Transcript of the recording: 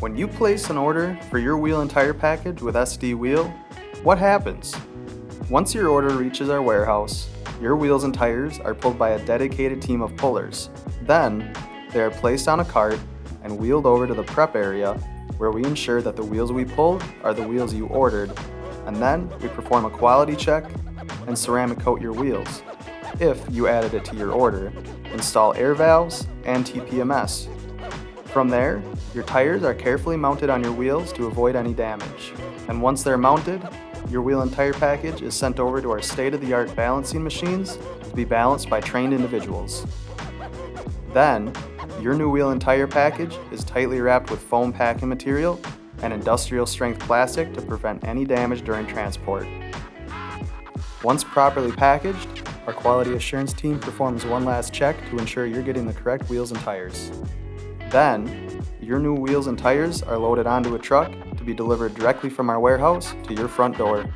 When you place an order for your wheel and tire package with SD Wheel, what happens? Once your order reaches our warehouse, your wheels and tires are pulled by a dedicated team of pullers. Then, they are placed on a cart and wheeled over to the prep area where we ensure that the wheels we pulled are the wheels you ordered. And then we perform a quality check and ceramic coat your wheels. If you added it to your order, install air valves and TPMS. From there, your tires are carefully mounted on your wheels to avoid any damage. And once they're mounted, your wheel and tire package is sent over to our state-of-the-art balancing machines to be balanced by trained individuals. Then, your new wheel and tire package is tightly wrapped with foam packing material and industrial strength plastic to prevent any damage during transport. Once properly packaged, our quality assurance team performs one last check to ensure you're getting the correct wheels and tires. Then, your new wheels and tires are loaded onto a truck to be delivered directly from our warehouse to your front door.